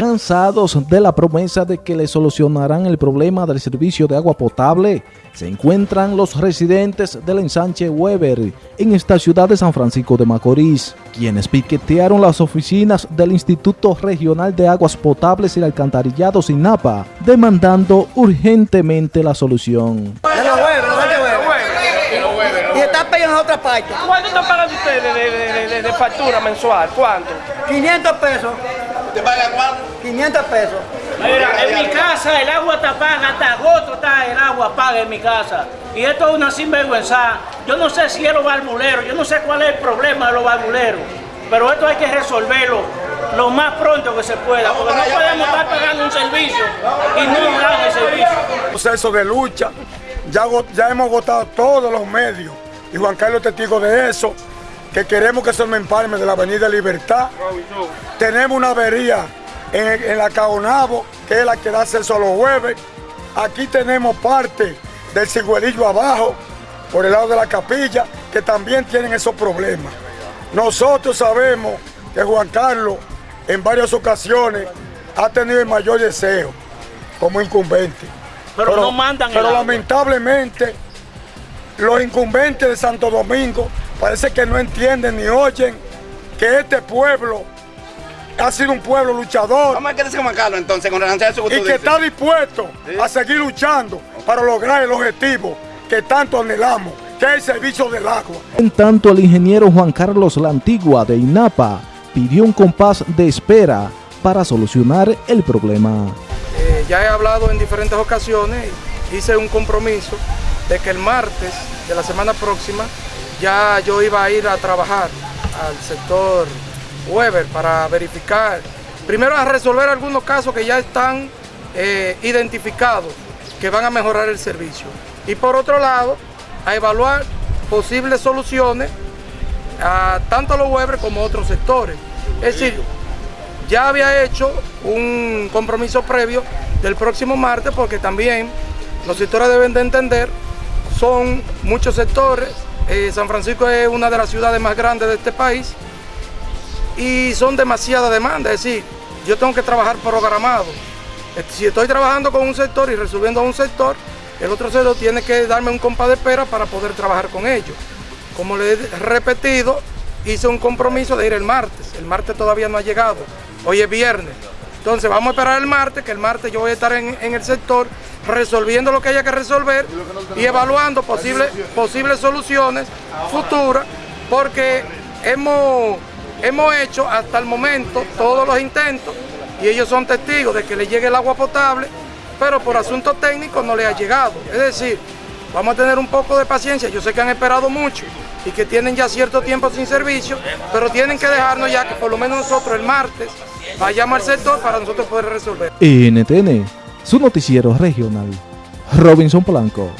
cansados de la promesa de que le solucionarán el problema del servicio de agua potable, se encuentran los residentes del ensanche Weber en esta ciudad de San Francisco de Macorís, quienes piquetearon las oficinas del Instituto Regional de Aguas Potables y Alcantarillado Sinapa, demandando urgentemente la solución. Y está pagando en otra parte. ¿Cuánto están pagando ustedes de, de, de, de, factura mensual? ¿Cuánto? 500 pesos. ¿Te pagan cuánto? 500 pesos. Mira, en mi casa el agua está paga, hasta agosto está el agua paga en mi casa. Y esto es una sinvergüenza. Yo no sé si es los barbuleros, yo no sé cuál es el problema de los barbuleros. Pero esto hay que resolverlo lo más pronto que se pueda, porque no podemos estar pagando un servicio y no dan el servicio. Proceso de lucha, ya, ya hemos agotado todos los medios, y Juan Carlos es testigo de eso, que queremos que se me empalme de la Avenida Libertad. Tenemos una avería en, la Caonabo, que es la que da acceso a los jueves. Aquí tenemos parte del cigüerillo abajo, por el lado de la capilla, que también tienen esos problemas. Nosotros sabemos que Juan Carlos en varias ocasiones ha tenido el mayor deseo como incumbente. Pero, no mandan Pero lamentablemente los incumbentes de Santo Domingo parece que no entienden ni oyen que este pueblo ha sido un pueblo luchador. Vamos a quedarse con Carlos entonces, con relación a que Y que está dispuesto a seguir luchando para lograr el objetivo que tanto anhelamos, que es el servicio del agua. En tanto, el ingeniero Juan Carlos La Antigua de INAPA pidió un compás de espera para solucionar el problema. Eh, ya he hablado en diferentes ocasiones, hice un compromiso de que el martes de la semana próxima ya yo iba a ir a trabajar al sector Weber para verificar, primero a resolver algunos casos que ya están eh, identificados, que van a mejorar el servicio. Y por otro lado, a evaluar posibles soluciones a tanto a los Weber como a otros sectores. Es decir, ya había hecho un compromiso previo del próximo martes porque también los sectores deben de entender, son muchos sectores, eh, San Francisco es una de las ciudades más grandes de este país y son demasiadas demandas, es decir, yo tengo que trabajar programado. Si estoy trabajando con un sector y resolviendo a un sector, el otro sector tiene que darme un compás de espera para poder trabajar con ellos. Como le he repetido, hice un compromiso de ir el martes. El martes todavía no ha llegado. Hoy es viernes. Entonces vamos a esperar el martes, que el martes yo voy a estar en, el sector resolviendo lo que haya que resolver y evaluando posibles, posibles soluciones futuras, porque hemos, hemos hecho hasta el momento todos los intentos y ellos son testigos de que le llegue el agua potable, pero por asuntos técnicos no le ha llegado. Es decir, vamos a tener un poco de paciencia, yo sé que han esperado mucho, y que tienen ya cierto tiempo sin servicio, pero tienen que dejarnos ya que por lo menos nosotros el martes vayamos al sector para nosotros poder resolver. NTN, su noticiero regional. Robinson Blanco.